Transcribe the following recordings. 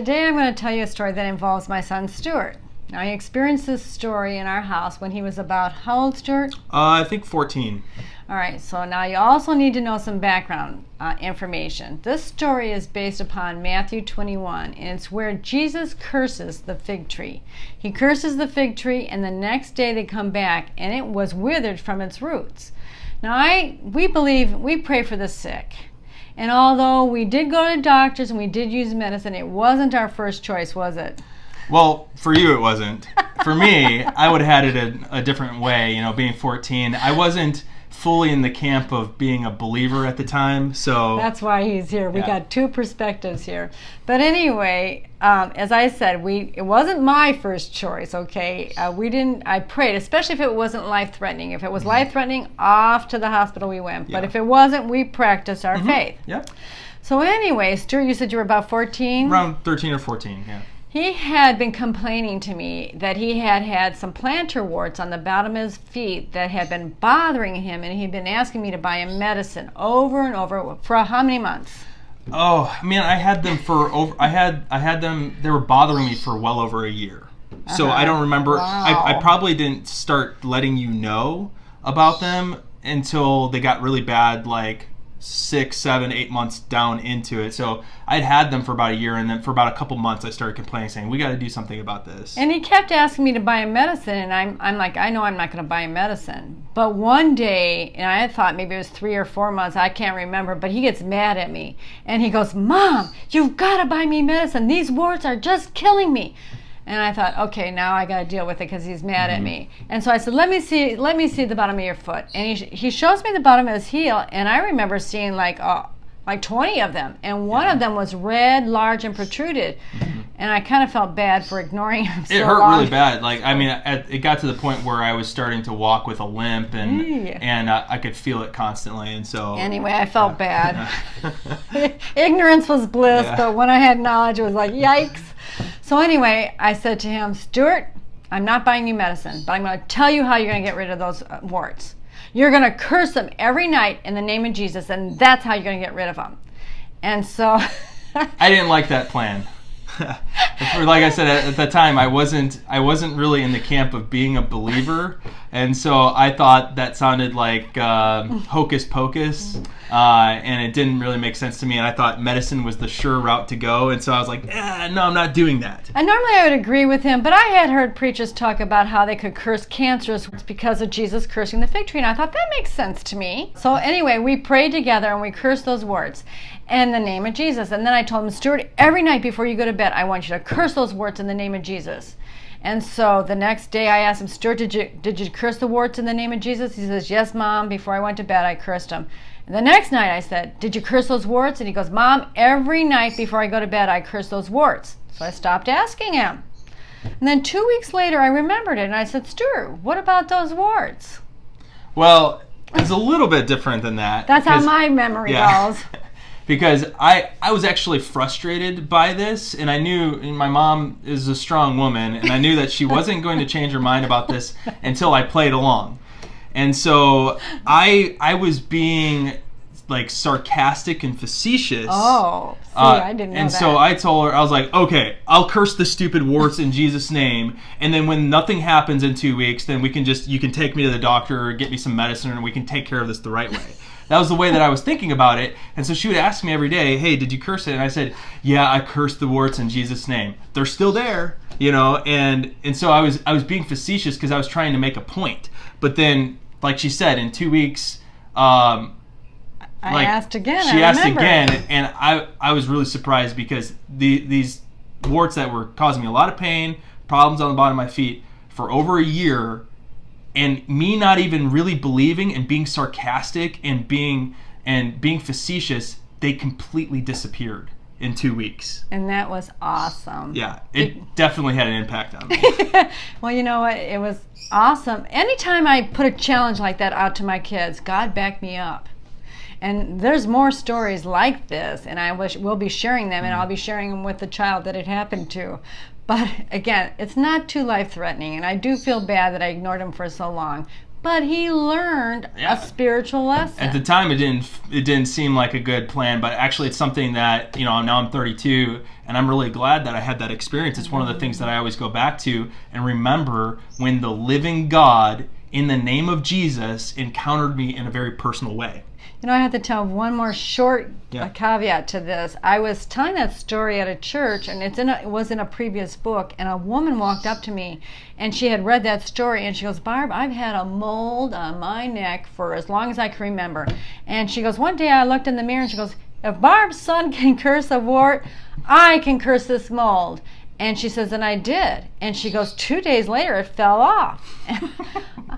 Today I'm going to tell you a story that involves my son Stuart. Now, he experienced this story in our house when he was about how old, Stuart? Uh, I think 14. All right, so now you also need to know some background uh, information. This story is based upon Matthew 21, and it's where Jesus curses the fig tree. He curses the fig tree, and the next day they come back, and it was withered from its roots. Now, I we believe we pray for the sick. And although we did go to doctors and we did use medicine, it wasn't our first choice, was it? Well, for you it wasn't. For me, I would have had it a, a different way. You know, being 14, I wasn't fully in the camp of being a believer at the time. So that's why he's here. We Yeah. got two perspectives here. But anyway, um, as I said, we it wasn't my first choice. Okay, uh, we didn't. I prayed, especially if it wasn't life threatening. If it was life threatening, off to the hospital we went. But Mm-hmm. Yeah. Mm-hmm. if it wasn't, we practiced our faith. Yep. So anyway, Stuart, you said you were about fourteen. Around 13 or 14, yeah. He had been complaining to me that he had had some plantar warts on the bottom of his feet that had been bothering him, and he'd been asking me to buy him medicine over and over for how many months? Oh, man, I had them for over I had I had them they were bothering me for well over a year. So I don't uh-huh. remember I, Wow. I probably didn't start letting you know about them until they got really bad like six, seven, eight months down into it. So I'd had them for about a year and then for about a couple months I started complaining saying, We gotta do something about this. And he kept asking me to buy him medicine, and I'm, I'm like, I know I'm not going to buy him medicine. But one day, and I thought maybe it was three or four months, I can't remember, but he gets mad at me. And he goes, Mom, you've got to buy me medicine. These warts are just killing me. And I thought, okay, now I got to deal with it because he's mad at me. And so I said, let me see, let me see the bottom of your foot. And he, he shows me the bottom of his heel, and I remember seeing like, uh, like 20 of them. And one of them was red, large, and protruded. And I kind of felt bad for ignoring him so it hurt long. really bad. Like I mean, at, it got to the point where I was starting to walk with a limp, and and uh, I could feel it constantly, and so Anyway, I felt bad. Ignorance was bliss, Yeah. but when I had knowledge, it was like, yikes. So, anyway, I said to him, Stuart, I'm not buying you medicine, but I'm going to tell you how you're going to get rid of those uh, warts. You're going to curse them every night in the name of Jesus, and that's how you're going to get rid of them. And so, I didn't like that plan. Like I said at, the time, I wasn't I wasn't really in the camp of being a believer, and so I thought that sounded like um, hocus pocus, uh, and it didn't really make sense to me. And I thought medicine was the sure route to go, and so I was like, eh, no, I'm not doing that. And normally I would agree with him, but I had heard preachers talk about how they could curse cancerous because of Jesus cursing the fig tree, and I thought that makes sense to me. So anyway, we prayed together and we cursed those words in the name of Jesus. And then I told him, Stuart, every night before you go to bed, I want you to curse those warts in the name of Jesus. And so the next day I asked him, Stuart, did you did you curse the warts in the name of Jesus? He says, Yes, Mom. Before I went to bed, I cursed them. And the next night I said, Did you curse those warts? And he goes, Mom, every night before I go to bed, I curse those warts. So I stopped asking him. And then two weeks later, I remembered it, and I said, Stuart, what about those warts? Well, it's a little bit different than that. That's how my memory Yeah. goes. because I I was actually frustrated by this, and I knew and my mom is a strong woman, and I knew that she wasn't going to change her mind about this until I played along, and so I I was being like sarcastic and facetious. Oh, see, Uh, I didn't know and that. so I told her, I was like, okay, I'll curse the stupid warts in Jesus' name, and then when nothing happens in two weeks, then we can just you can take me to the doctor or get me some medicine, and we can take care of this the right way. That was the way that I was thinking about it, and so she would ask me every day, "Hey, did you curse it?" And I said, "Yeah, I cursed the warts in Jesus' name. They're still there, you know." And and so I was I was being facetious because I was trying to make a point, but then, like she said, in two weeks. Um, I like, asked again. She I asked remember. again, and I I was really surprised because the these warts that were causing me a lot of pain, problems on the bottom of my feet for over a year, and me not even really believing and being sarcastic and being and being facetious, they completely disappeared in two weeks. And that was awesome. Yeah, it definitely had an impact on me. well, you know what? It was awesome. Anytime I put a challenge like that out to my kids, God backed me up. And there's more stories like this, and I wish we'll be sharing them, and mm-hmm. I'll be sharing them with the child that it happened to. But again, it's not too life threatening, and I do feel bad that I ignored him for so long. But he learned Yeah. a spiritual lesson. At the time, it didn't it didn't seem like a good plan, but actually, it's something that you know now I'm 32, and I'm really glad that I had that experience. It's one of the things that I always go back to and remember when the living God, in the name of Jesus, encountered me in a very personal way. You know, I have to tell one more short Yeah. uh, caveat to this. I was telling that story at a church, and it's in a, it was in a previous book. And a woman walked up to me, and she had read that story, and she goes, "Barb, I've had a mold on my neck for as long as I can remember." And she goes, "One day I looked in the mirror, and she goes, if Barb's son can curse a wart, I can curse this mold." And she says, and I did. And she goes, two days later, it fell off.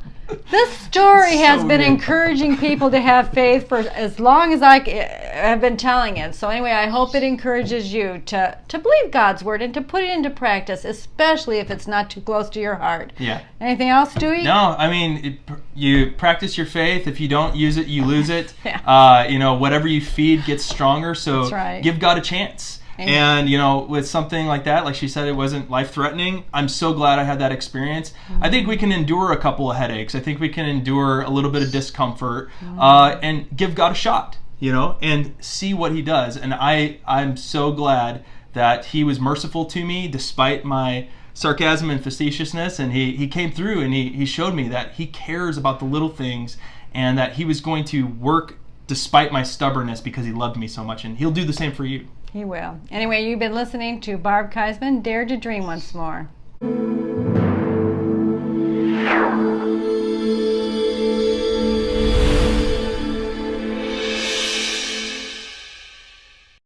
this story has been good. encouraging people to have faith for as long as I have been telling it. So anyway, I hope it encourages you to to believe God's word and to put it into practice, especially if it's not too close to your heart. Yeah. Anything else, Dewey? No, I mean, it, you practice your faith. If you don't use it, you lose it. Yeah. uh, you know, whatever you feed gets stronger. So That's right. give God a chance. Amen. And you know, with something like that, like she said, it wasn't life threatening. I'm so glad I had that experience. I think we can endure a couple of headaches. I think we can endure a little bit of discomfort, uh, and give God a shot. You know, and see what He does. And I, I'm so glad that He was merciful to me despite my sarcasm and facetiousness and he, he came through and he, he showed me that he cares about the little things and that he was going to work despite my stubbornness because he loved me so much and he'll do the same for you He will. Anyway, you've been listening to Barb Keisman, Dare to Dream Once More.